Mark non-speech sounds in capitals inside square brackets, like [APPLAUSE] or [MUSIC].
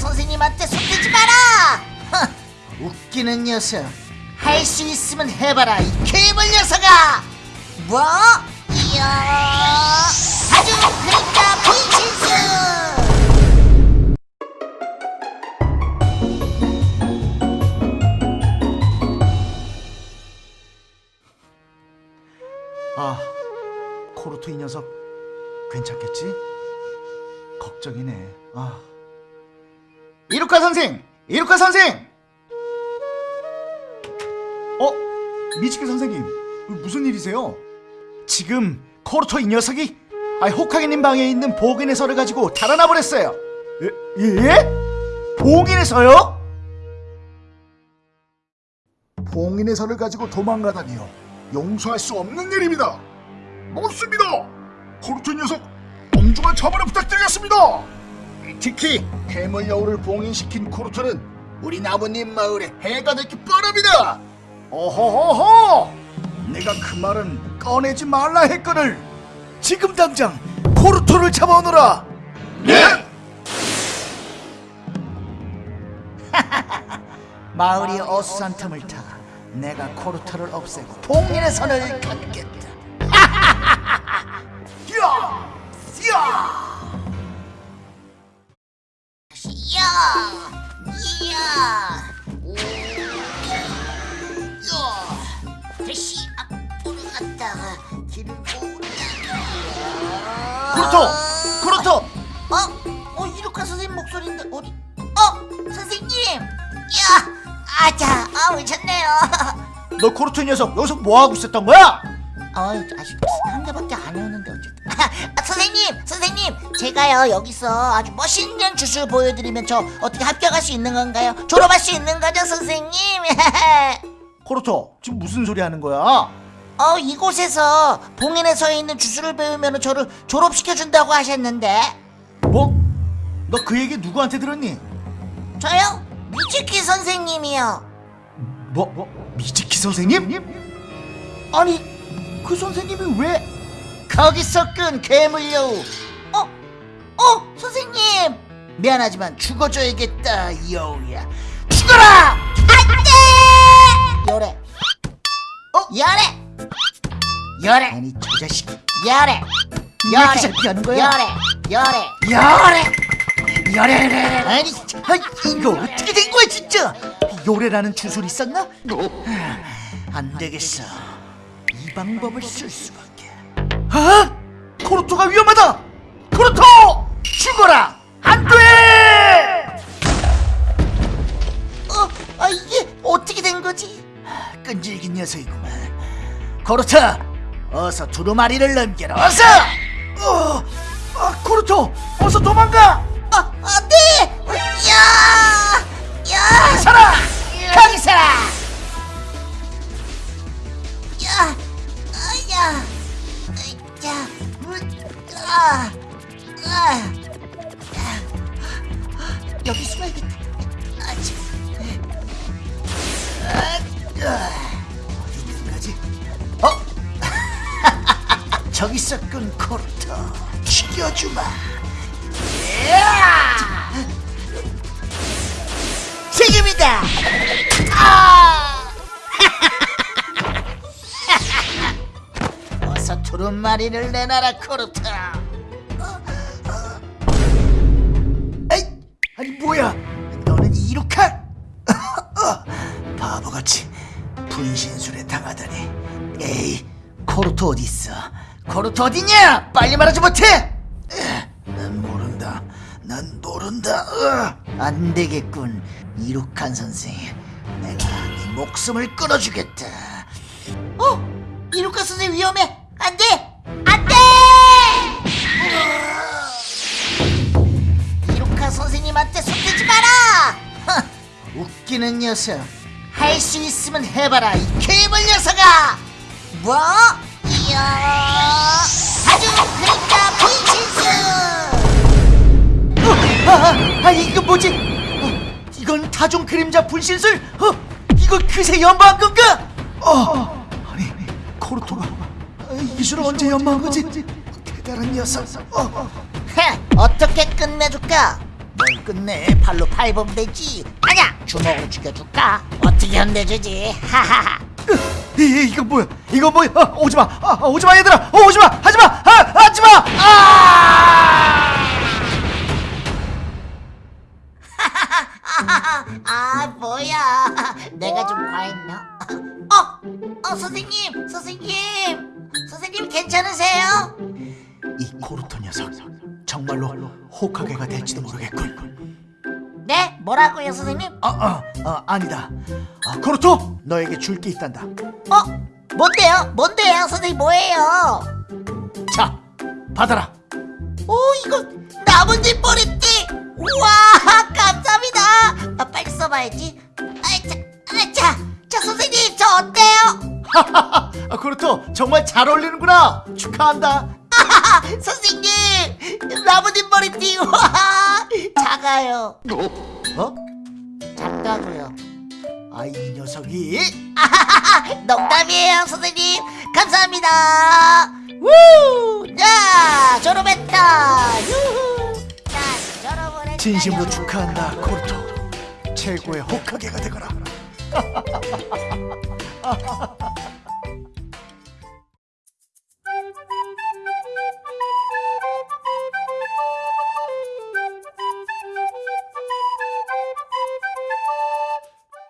선생님한테 손대지 마라! 허, 웃기는 녀석. 할 수 있으면 해봐라, 이 괴물 녀석아! 뭐? 이야! 아주 그림자 분신술! 아, 코르토 이 녀석 괜찮겠지? 걱정이네. 아. 이루카 선생! 이루카 선생! 어? 미치키 선생님, 무슨 일이세요? 지금 코르토 이 녀석이 아, 호카게님 방에 있는 봉인의 서를 가지고 달아나 버렸어요. 예? 예? 봉인의 서요? 봉인의 서를 가지고 도망가다니요. 용서할 수 없는 일입니다. 못습니다. 코르토 녀석 엄중한 처벌을 부탁드리겠습니다. 특히 해물 여우를 봉인시킨 코르토는 우리 나무님 마을에 해가 되기 뻔합니다. 어허허허! 내가 그 말은 꺼내지 말라 했거늘. 지금 당장 코르토를 잡아오너라. 네? [LAUGHS] 마을이 어수선 틈을 타 내가 코르토를 없애고 봉인의 선을 긋겠다. 코르토! 코르토! 어? 어 이루카 선생님 목소리인데 어디? 어 선생님! 야! 아자! 아 오셨네요. 너 코르토 이 녀석 여기서 뭐 하고 있었던 거야? 어 아직 한 개밖에 안 해왔는데 어쨌든. [LAUGHS] 아, 선생님, 선생님, 제가요 여기서 아주 멋있는 주술 보여드리면 저 어떻게 합격할 수 있는 건가요? 졸업할 수 있는 거죠, 선생님? 코르토 [LAUGHS] 지금 무슨 소리 하는 거야? 어 이곳에서 봉인에 서 있는 주술을 배우면 저를 졸업시켜 준다고 하셨는데 뭐? 너 그 얘기 누구한테 들었니? 저요? 미치키 선생님이요. 뭐? 뭐? 미즈키 선생님? 아니 그 선생님이 왜? 거기서 끈 괴물여우. 어? 어, 선생님. 미안하지만 죽어줘야겠다, 여우야. 죽어라! 안 돼! 열애. 어? 열애! 열애! 아니, 저 자식. 열애! 왜 이렇게 잘 피하는 거야? 열애! 열애! 야래! 야래! 아니, 아, 이거 어떻게 된 거야 진짜? 요래라는 주술이 있었나? 안 되겠어. 이 방법을 쓸 수밖에. 아? 코르토가 위험하다. 코르토 죽어라. 안 돼. 어, 아, 이게 어떻게 된 거지? 끈질긴 녀석이구만. 코르토, 어서 두루마리를 넘겨라. 어서. 어, 아, 코르토, 어서 도망가. 아, 안 돼! 야! 야! 살아. 거기 서라! 야! 아, 야! 야! 아! 아! 여기 숨어야겠다. 저기 있었군 코르토. 죽여주마. 지금이다! 아! [LAUGHS] 어서 두루마리를 내놔라. 에이, 아니 뭐야? 너는 이룩한? 바보같이 분신술에 당하다니. 에이, 코르토 어디 있어? 코르토 어디냐? 빨리 말하지 못해? 난 모른다. 난 모른다. 으, 안 되겠군, 이룩한 선생. 내가 네 목숨을 끊어주겠다. 어? 이루카 선생 위험해! 안 돼! 안 돼! 이루카 선생님한테 손대지 마라! 허, 웃기는 녀석. 할 수 있으면 해봐라, 이 괴물 녀석아! 뭐? 아주 그림자 분신술! 어, 아, 아, 아, 이거 뭐지? 어, 이건 다종 그림자 분신술? 어, 이거 그새 연마한 건가? 어, 아니, 코르토가 이 기술을 언제 연마한 거지? 대단한 녀석. 어, 어. 헤, 어떻게 끝내줄까? 뭘 끝내 팔로 밟으면 되지 아냐 주먹으로 죽여줄까 어떻게 혼내주지 하하하 이, 이, 이거 뭐야? 이거 뭐야? 아, 오지 마. 아, 아, 오지 마 얘들아. 어, 오지 마. 하지 마. 아, 하지 마. 아! [LAUGHS] 아 뭐야? 내가 좀 과했나? 어, 어 선생님 선생님 선생님 괜찮으세요? 이 코르토 녀석 정말로 호카게가 될지도 모르겠군. 네 뭐라고요 선생님? 아, 아, 아 아니다 아, 코르토 너에게 줄 게 있단다. 어? 뭔데요? 뭔데요? 선생님 뭐예요? 자 받아라. 오 이거 나뭇잎 머리띠! 우와 [LAUGHS] 감사합니다! 아, 빨리 써봐야지. 아차 아차 자 선생님 저 어때요? [LAUGHS] 아, 코르토 정말 잘 어울리는구나. 축하한다. 아하하, [LAUGHS] 선생님 나뭇잎 머리띠 우와 작아요. 어? 작다고요 아 이 녀석이. 아하하하, [LAUGHS] 농담이에요 선생님. 감사합니다. 우! 자 졸업했다. 유후. 진심으로 축하한다 코르토. 최고의 호카게가 되거라 [LAUGHS]